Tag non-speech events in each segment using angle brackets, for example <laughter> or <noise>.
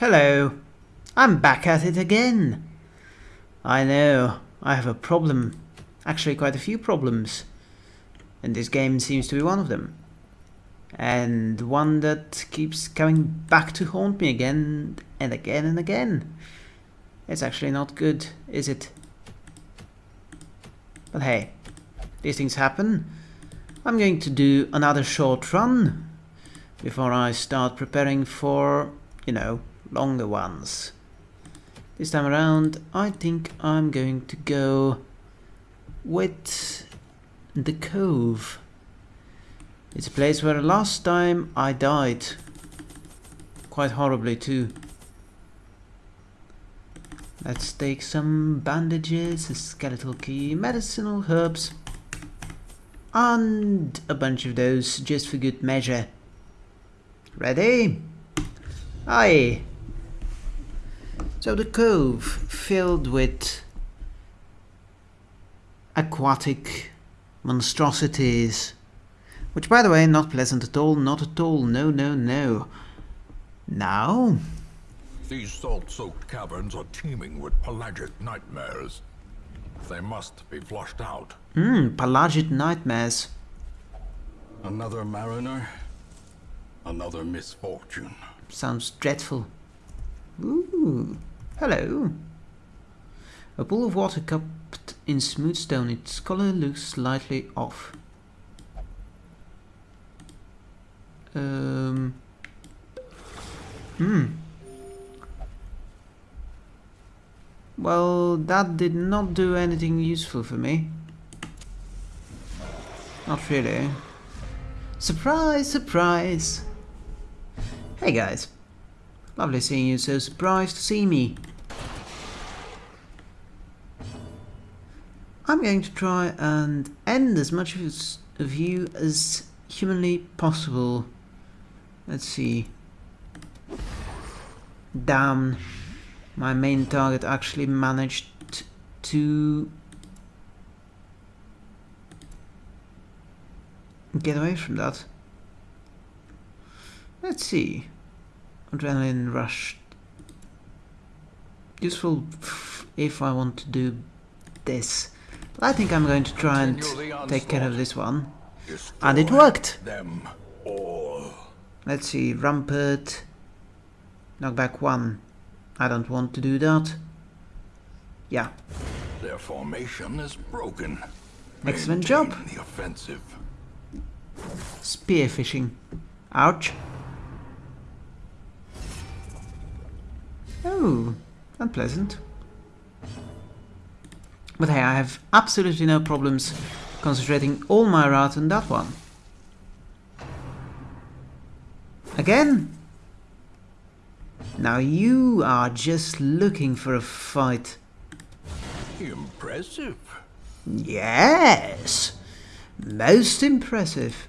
Hello. I'm back at it again. I know, I have a problem. Actually, quite a few problems. And this game seems to be one of them. And one that keeps coming back to haunt me again and again and again. It's actually not good, is it? But hey, these things happen. I'm going to do another short run before I start preparing for, you know, longer ones. This time around, I think I'm going to go with the Cove. It's a place where last time I died. Quite horribly too. Let's take some bandages, a skeletal key, medicinal herbs, and a bunch of those just for good measure. Ready? Aye. So the cove filled with aquatic monstrosities, which by the way, not pleasant at all, not at all, no, no, no. Now? These salt-soaked caverns are teeming with pelagic nightmares. They must be flushed out. Hmm, pelagic nightmares. Another mariner, another misfortune. Sounds dreadful. Ooh, hello. A pool of water cupped in smooth stone. Its color looks slightly off. Um. Hmm. Well, that did not do anything useful for me. Not really. Surprise, surprise! Hey guys. Lovely seeing you, so surprised to see me. I'm going to try and end as much of you as humanly possible. Let's see. Damn. My main target actually managed to get away from that. Let's see. Adrenaline rush. Useful if I want to do this. I think I'm going to try and take care of this one. And it worked! Them all. Let's see, Rampart. Knockback 1. I don't want to do that. Yeah. Their formation is broken. Excellent job. The offensive. Spearfishing. Ouch. Oh, unpleasant. But hey, I have absolutely no problems concentrating all my wrath on that one. Again? Now you are just looking for a fight. Impressive. Yes! Most impressive.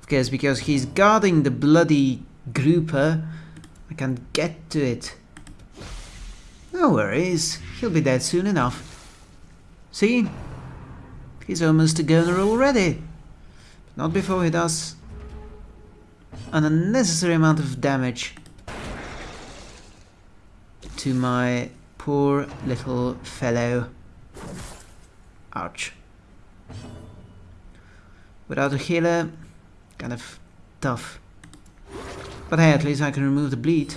Of course, because he's guarding the bloody grouper, I can't get to it. No worries, he'll be dead soon enough. See? He's almost a goner already. But not before he does an unnecessary amount of damage to my poor little fellow. Ouch. Without a healer, kind of tough. But hey, at least I can remove the bleed.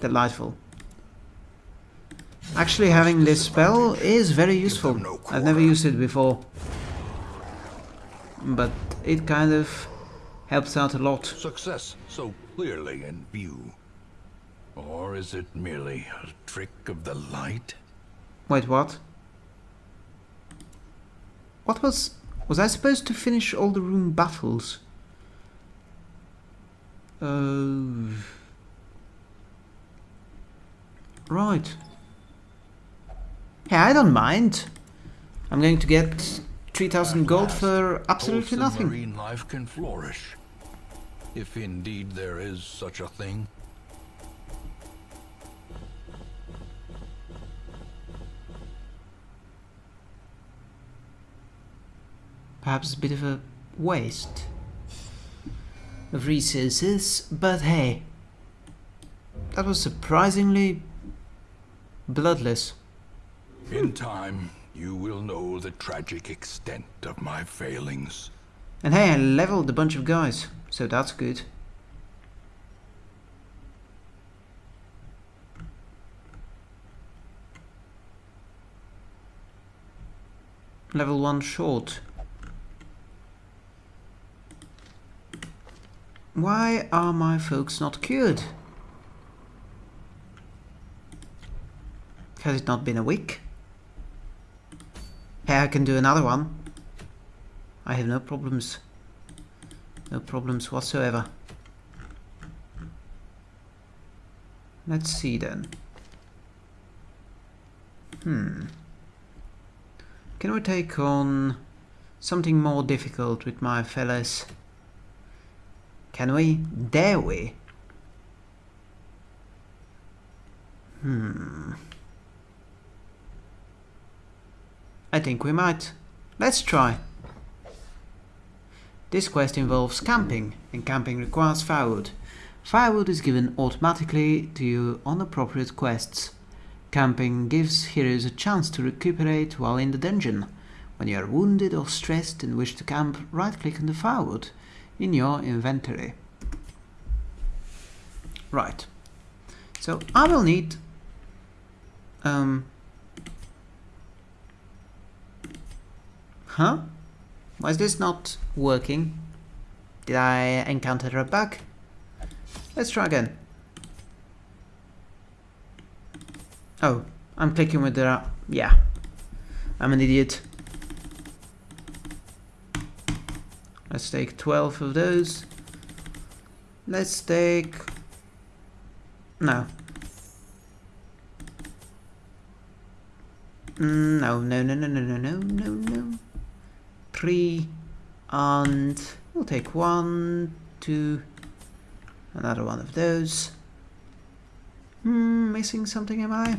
Delightful. Actually having this spell is very useful. I've never used it before. But it kind of helps out a lot. Success so clearly in view. Or is it merely a trick of the light? Wait, what? What was... Was I supposed to finish all the room battles? Uh... Right. Yeah, I don't mind. I'm going to get 3000 gold for absolutely nothing. Marine life can flourish. If indeed there is such a thing. Perhaps a bit of a waste of resources, but hey, That was surprisingly bloodless. In time, you will know the tragic extent of my failings. And hey, I leveled a bunch of guys, so that's good. Level 1 short. Why are my folks not cured? Has it not been a week? Hey, I can do another one. I have no problems. No problems whatsoever. Let's see then. Hmm. Can we take on something more difficult with my fellas? Can we? Dare we? Hmm. I think we might. Let's try. This quest involves camping, and camping requires firewood. Firewood is given automatically to you on appropriate quests. Camping gives heroes a chance to recuperate while in the dungeon. When you are wounded or stressed and wish to camp, right-click on the firewood in your inventory. Right. So I will need um Huh? Why is this not working? Did I encounter a bug? Let's try again. Oh, I'm clicking with the... Yeah. I'm an idiot. Let's take 12 of those. Let's take... No. Mm, no, no, no, no, no, no, no, no three and we'll take one, two, another one of those. Hmm, missing something am I?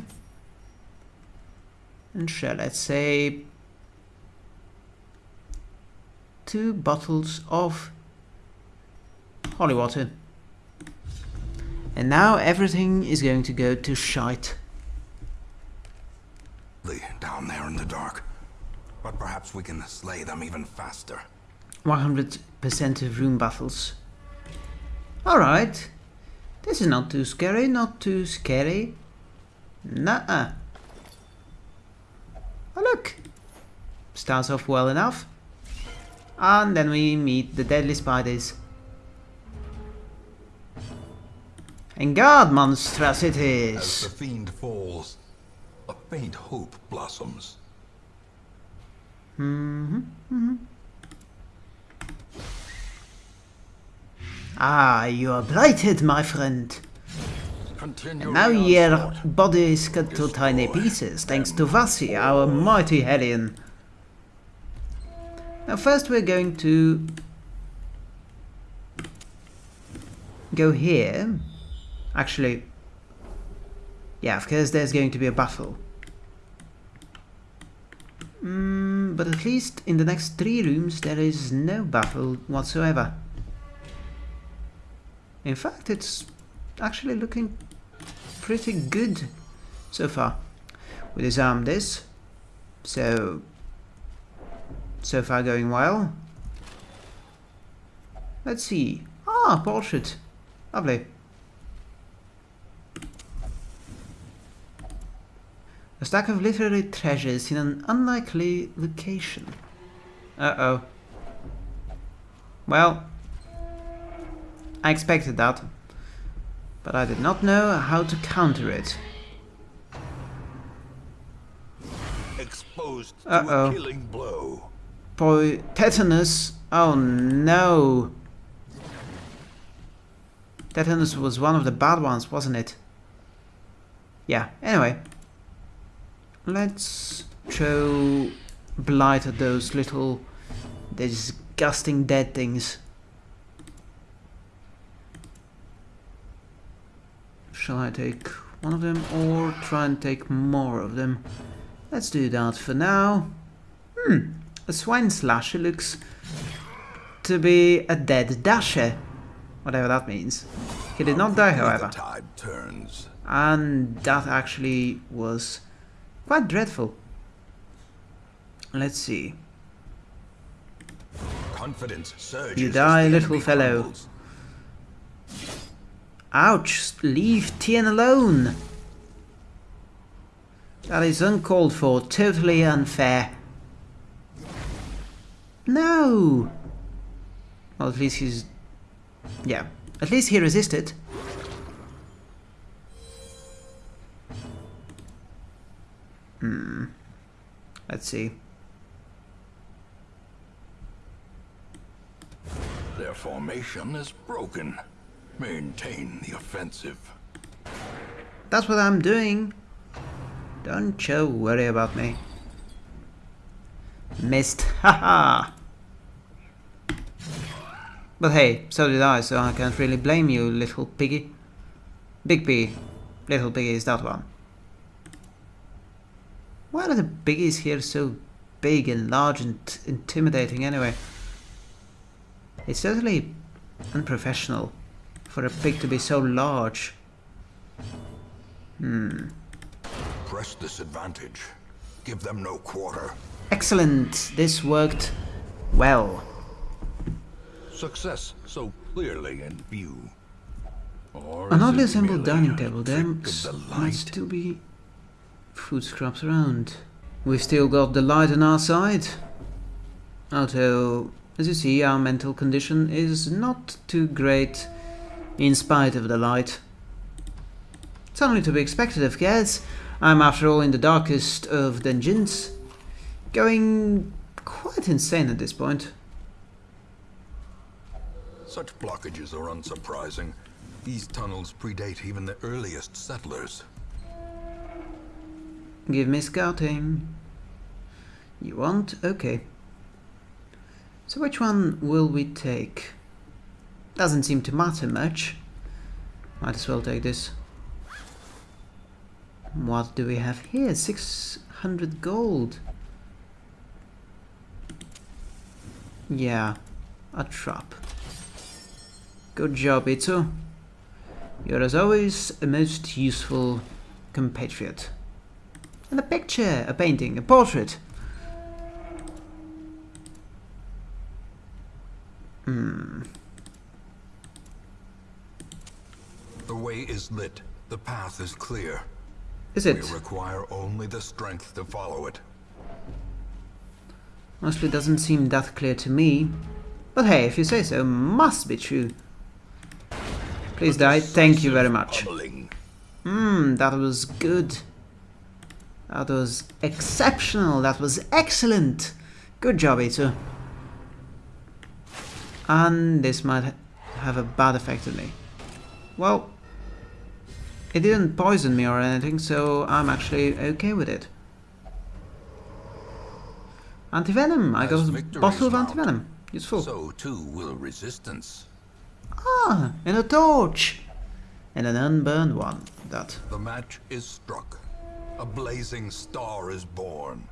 And shall let's say two bottles of holy water. And now everything is going to go to shite. Down there in the dark. But perhaps we can slay them even faster. 100% of room battles. Alright. This is not too scary, not too scary. Nuh-uh. Oh look! Starts off well enough. And then we meet the deadly spiders. And guard monstrosities! As the fiend falls, a faint hope blossoms. Mm -hmm. Ah, you are blighted, my friend. Continue and now your body is cut to tiny pieces, thanks to Vasi, our mighty Hellion. Now first we're going to go here. Actually, yeah, of course there's going to be a battle. Mm, but at least in the next three rooms there is no battle whatsoever. In fact, it's actually looking pretty good so far. We disarm this, so so far going well. Let's see. Ah, portrait. Lovely. A stack of literary treasures in an unlikely location. Uh-oh. Well, I expected that, but I did not know how to counter it. Exposed uh -oh. to a killing blow. Boy, tetanus. Oh no. Tetanus was one of the bad ones, wasn't it? Yeah, anyway. Let's throw blight at those little disgusting dead things. Shall I take one of them or try and take more of them? Let's do that for now. Hmm, a swine slasher looks to be a dead dasher, whatever that means. He did not die, however. The tide turns. And that actually was quite dreadful. Let's see. Confidence surges. You die, little fellow. crumbles. Ouch! Leave Tien alone! That is uncalled for, totally unfair. No! Well, at least he's... Yeah. At least he resisted. Hmm. Let's see. Their formation is broken. Maintain the offensive. That's what I'm doing. Don't you worry about me. Missed. <laughs> Haha! but hey, so did I, so I can't really blame you, little piggy. Big piggy. Little piggy is that one. Why are the biggies here so big and large and intimidating anyway? It's totally unprofessional for a pig to be so large. Hmm. Press this advantage. Give them no quarter. Excellent! This worked well. Success so clearly in view. Or An oddly assembled dining table. There the might still be food scraps around. We've still got the light on our side. Although, as you see, our mental condition is not too great in spite of the light. It's only to be expected, of course. I'm, after all, in the darkest of dungeons. Going quite insane at this point. Such blockages are unsurprising. These tunnels predate even the earliest settlers. Give me scouting. You want? Okay. So which one will we take? Doesn't seem to matter much. Might as well take this. What do we have here? 600 gold. Yeah, a trap. Good job, Ito. You're as always a most useful compatriot. And a picture, a painting, a portrait. Hmm. The way is lit. The path is clear. Is it? We require only the strength to follow it. Honestly, doesn't seem that clear to me. But hey, if you say so, must be true. Please die. Thank you very much. Hmm, that was good. That was exceptional. That was excellent. Good job, Ito. And this might have a bad effect on me. Well, it didn't poison me or anything, so I'm actually okay with it. Antivenom. I got a bottle of antivenom. Useful. So too will resistance. Ah, and a torch. And an unburned one. That. The match is struck. A blazing star is born.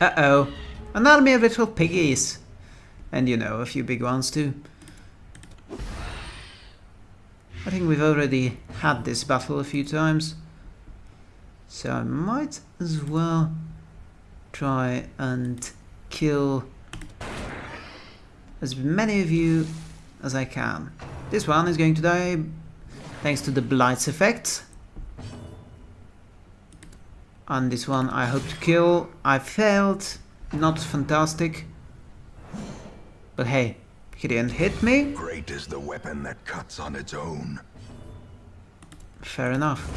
Uh-oh. An army of little piggies. And you know, a few big ones too. I think we've already had this battle a few times. So I might as well try and kill as many of you as I can. This one is going to die thanks to the Blight's effect. And this one I hope to kill. I failed. Not fantastic. But hey, he didn't hit me. Great is the weapon that cuts on its own. Fair enough.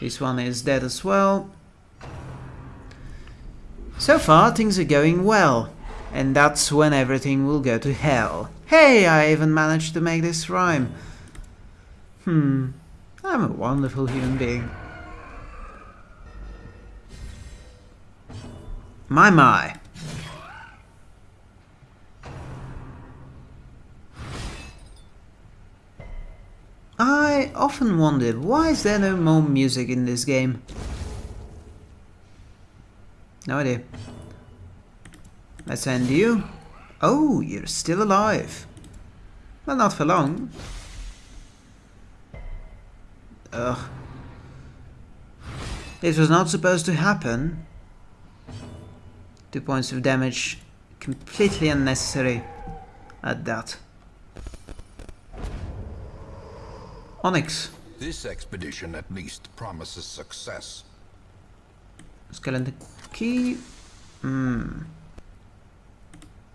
This one is dead as well. So far, things are going well. And that's when everything will go to hell. Hey, I even managed to make this rhyme. Hmm, I'm a wonderful human being. My, my. I often wondered why is there no more music in this game? No idea. Let's end you. Oh, you're still alive. Well, not for long. Ugh. This was not supposed to happen. Two points of damage. Completely unnecessary at that. Onyx. This expedition at least promises success. Skeleton key. Hmm.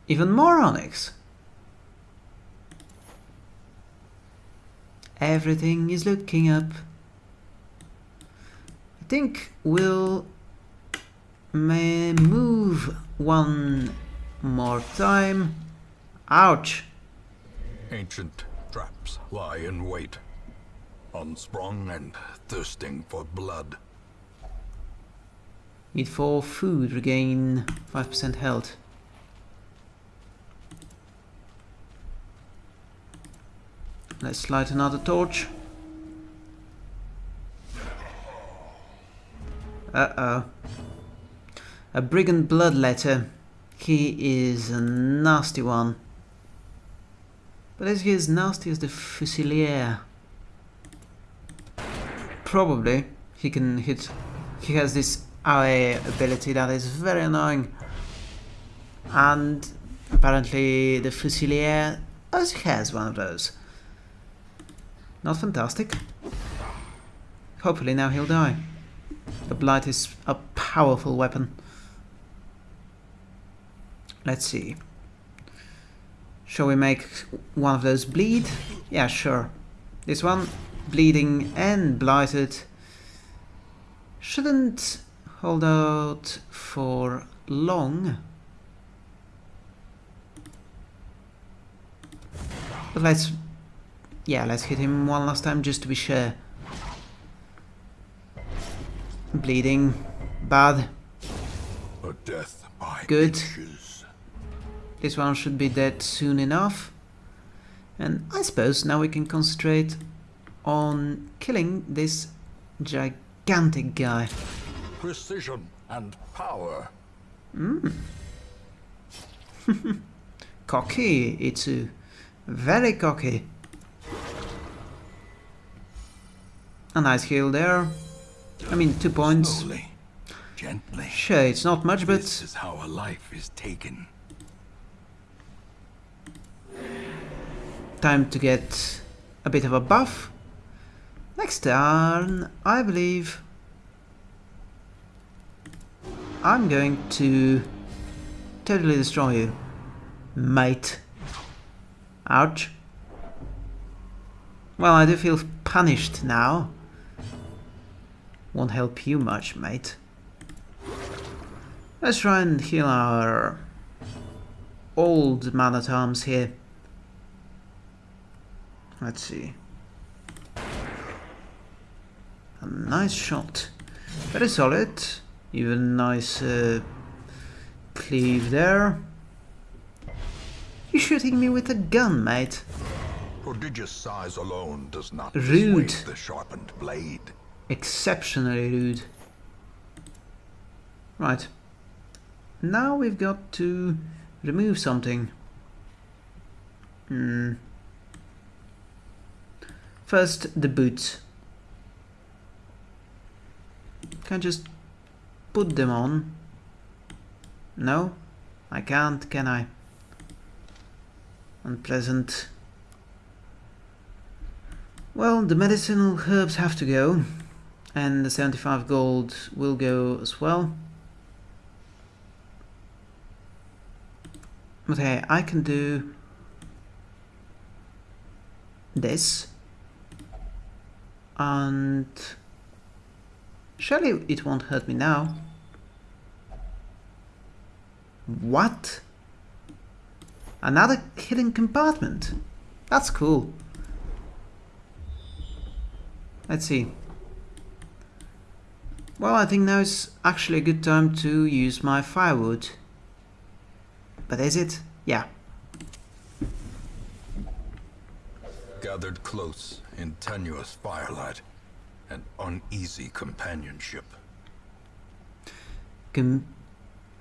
Even more onyx. Everything is looking up. I think we'll may move one more time. Ouch. Ancient traps lie in wait, unsprung and thirsting for blood. Need for food, regain 5% health. Let's light another torch. Uh-oh. A brigand bloodletter. He is a nasty one. But is he as nasty as the Fusilier? Probably. He can hit... He has this AoE ability that is very annoying. And apparently the Fusilier oh, also has one of those. Not fantastic. Hopefully now he'll die. The Blight is a powerful weapon. Let's see. Shall we make one of those bleed? Yeah, sure. This one, bleeding and blighted, shouldn't hold out for long. But let's... Yeah, let's hit him one last time just to be sure. Bleeding. Bad. A death by Good. inches. This one should be dead soon enough. And I suppose now we can concentrate on killing this gigantic guy. Precision and power. Hmm. <laughs> Cocky, Itsu. Very cocky. A nice heal there. I mean, two points. Slowly, gently. Sure, it's not much, but... This is how a life is taken. Time to get a bit of a buff. Next turn, I believe I'm going to totally destroy you, mate. Ouch. Well, I do feel punished now. Won't help you much, mate. Let's try and heal our old man-at-arms here. Let's see. A nice shot. Very solid. Even nice uh, cleave there. You're shooting me with a gun, mate? Prodigious size alone does not Rude. the sharpened blade. Exceptionally rude. Right. Now we've got to remove something. Hmm. First, the boots. Can I just put them on? No? I can't, can I? Unpleasant. Well, the medicinal herbs have to go, and the 75 gold will go as well. But hey, I can do this, and surely it won't hurt me now. What? Another hidden compartment? That's cool. Let's see. Well, I think now is actually a good time to use my firewood. But is it? Yeah. Gathered close in tenuous firelight and uneasy companionship. Com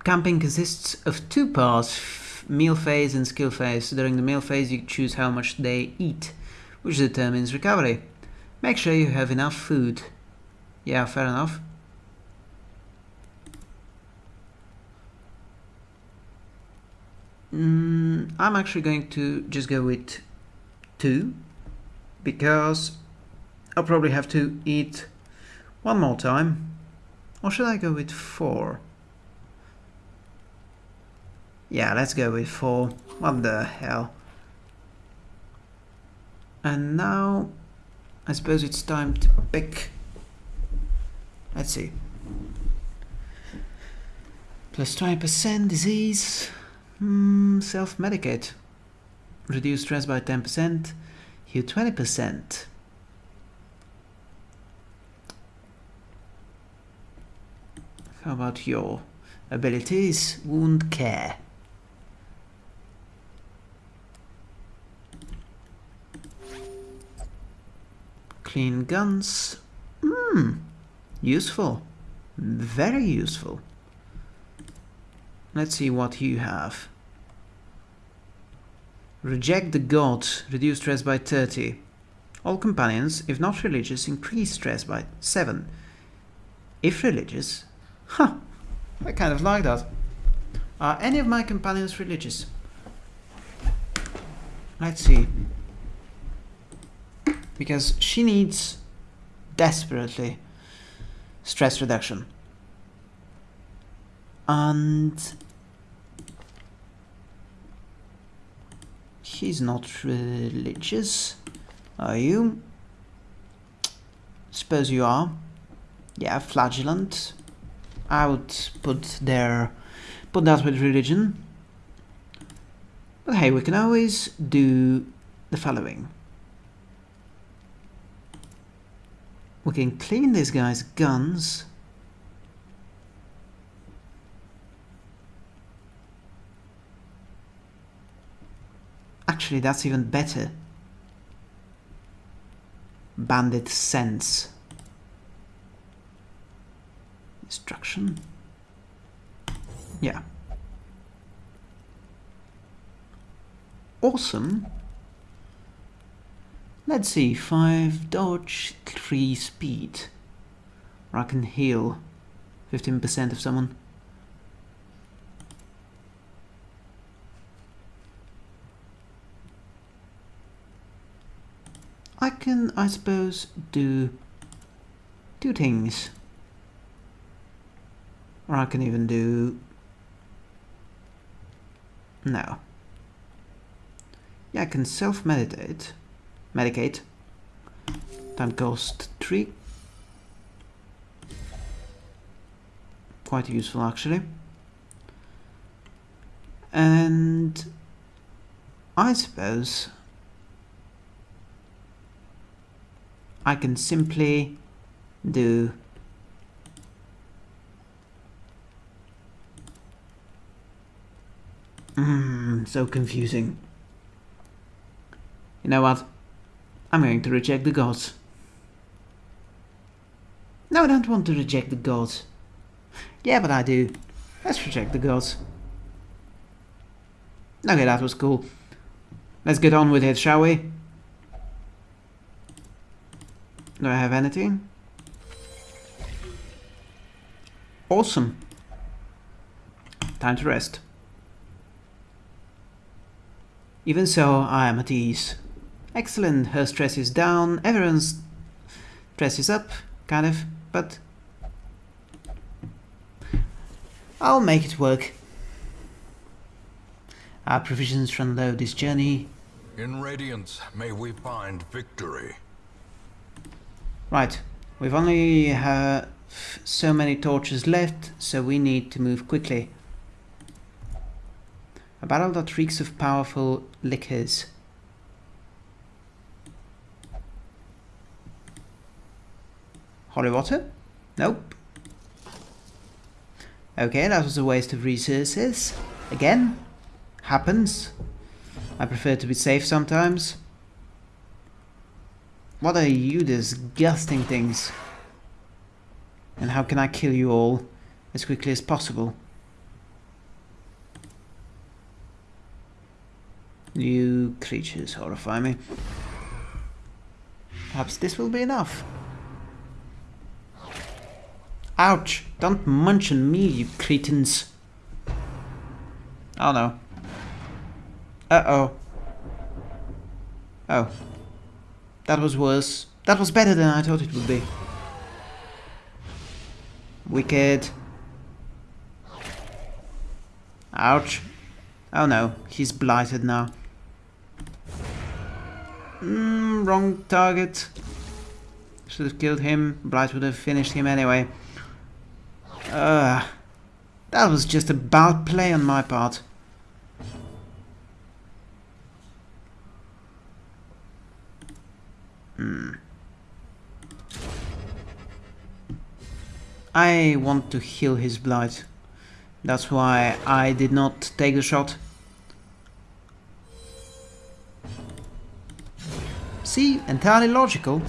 camping consists of two parts, meal phase and skill phase. During the meal phase you choose how much they eat, which determines recovery. Make sure you have enough food. Yeah, fair enough. Mm, I'm actually going to just go with two because I'll probably have to eat one more time. Or should I go with four? Yeah, let's go with four. What the hell? And now, I suppose it's time to pick. Let's see. Plus 20% disease. Mm, Self-medicate. Reduce stress by 10%. Heal 20%. How about your abilities? Wound care. Clean guns. Hmm. Useful. Very useful. Let's see what you have. Reject the gods. Reduce stress by 30. All companions, if not religious, increase stress by 7. If religious, huh, I kind of like that. Are any of my companions religious? Let's see. Because she needs desperately stress reduction. And he's not religious. Are you? Suppose you are. Yeah, flagellant. I would put there put that with religion. But hey, we can always do the following. We can clean these guy's guns. Actually, that's even better. Bandit sense. Instruction. Yeah. Awesome. Let's see, 5 dodge, 3 speed. Or I can heal 15% of someone. Can, I suppose, do two things. Or I can even do... No. Yeah, I can self-meditate. Medicate. Time cost 3. Quite useful actually. And I suppose I can simply do Mmm, so confusing. You know what? I'm going to reject the gods. No, I don't want to reject the gods. Yeah, but I do. Let's reject the gods. Okay, that was cool. Let's get on with it, shall we? Do I have anything? Awesome. Time to rest. Even so, I am at ease. Excellent, her stress is down, everyone's stress is up, kind of, but I'll make it work. Our provisions run low this journey. In Radiance, may we find victory. Right, we've only uh, so many torches left, so we need to move quickly. A battle that reeks of powerful liquors. Holy water? Nope. Okay, that was a waste of resources. Again, happens. I prefer to be safe sometimes. What are you disgusting things? And how can I kill you all as quickly as possible? You creatures horrify me. Perhaps this will be enough. Ouch! Don't munch on me, you cretins. Oh no. Uh-oh. Oh. That was worse. That was better than I thought it would be. Wicked. Ouch. Oh no, he's blighted now. Mm, wrong target. Should have killed him. Blight would have finished him anyway. Uh, that was just a bad play on my part. Hmm. I want to heal his blight. That's why I did not take the shot. See, entirely logical.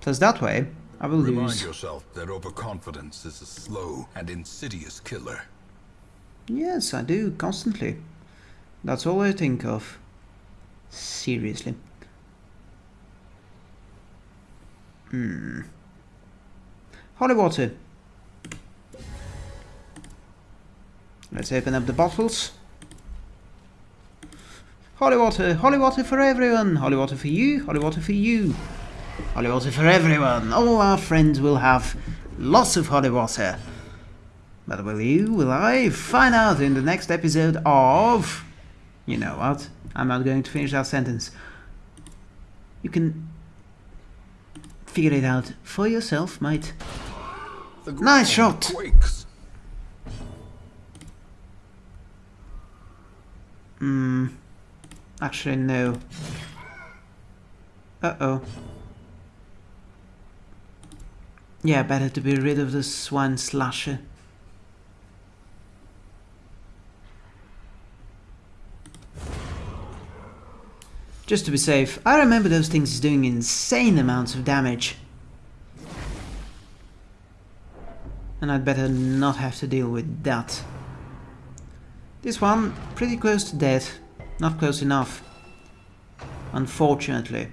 Plus that way, I will Remind lose. yourself that overconfidence is a slow and insidious killer. Yes, I do, constantly. That's all I think of. Seriously. Hmm. Holy water. Let's open up the bottles. Holy water, holy water for everyone. Holy water for you, holy water for you. Holy water for everyone. All our friends will have lots of holy water. But will you, will I? Find out in the next episode of... You know what? I'm not going to finish that sentence. You can figure it out for yourself, mate. Nice shot. Quakes. Hmm. Actually, no. Uh-oh. Yeah, better to be rid of the swine slasher. Just to be safe, I remember those things doing insane amounts of damage. And I'd better not have to deal with that. This one, pretty close to death. Not close enough. Unfortunately.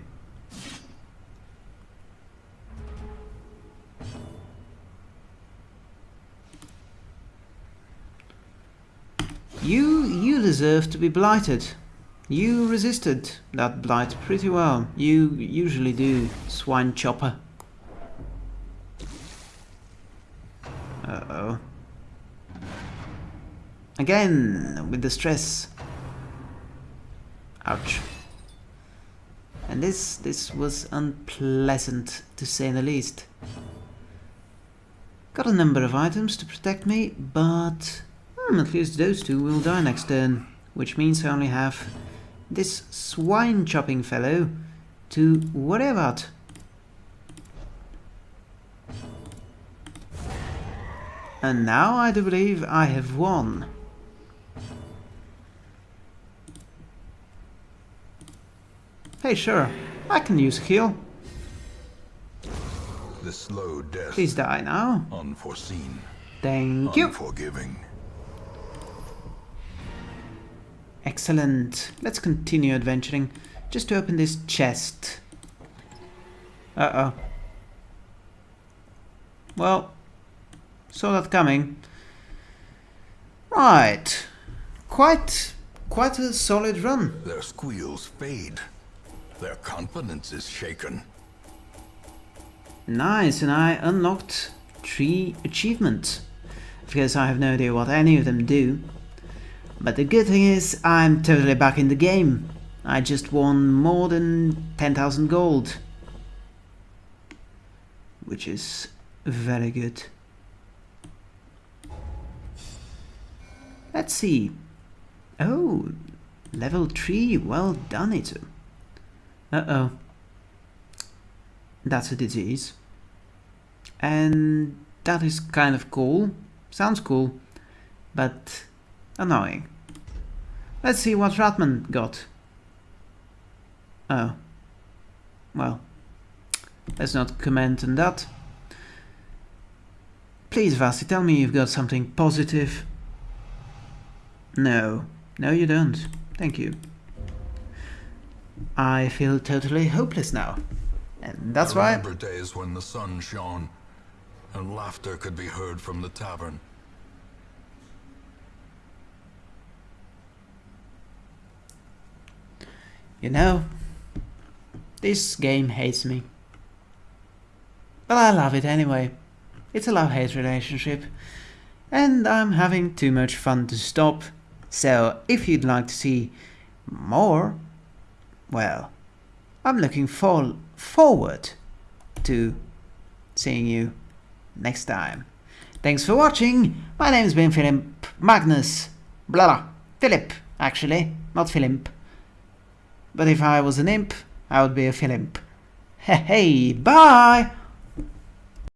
You, you deserve to be blighted. You resisted that blight pretty well. You usually do, swine chopper. Uh-oh. Again, with the stress. Ouch. And this, this was unpleasant, to say the least. Got a number of items to protect me, but hmm, at least those two will die next turn, which means I only have this swine chopping fellow to about. And now I do believe I have won. Hey, sure, I can use heal. The slow death. Please die now. Unforeseen. Thank you. Unforgiving. Excellent. Let's continue adventuring. Just to open this chest. Uh-oh. Well, saw that coming. Right. Quite, quite a solid run. Their squeals fade. Their confidence is shaken. Nice, and I unlocked three achievements. Because I have no idea what any of them do. But the good thing is, I'm totally back in the game. I just won more than 10,000 gold. Which is very good. Let's see. Oh, level 3, well done, Itu. Uh-oh. That's a disease. And that is kind of cool. Sounds cool, but annoying. Let's see what Ratman got. Oh. Well, let's not comment on that. Please, Vasi, tell me you've got something positive. No. No, you don't. Thank you. I feel totally hopeless now. And that's I why... remember days when the sun shone and laughter could be heard from the tavern. You know, this game hates me. But I love it anyway. It's a love-hate relationship. And I'm having too much fun to stop. So if you'd like to see more, well, I'm looking for forward to seeing you next time. Thanks for watching. My name's been Philip Magnus. Blah, blah. Philip, actually, not Philip. But if I was an imp, I would be a Philip. Hey, hey, bye!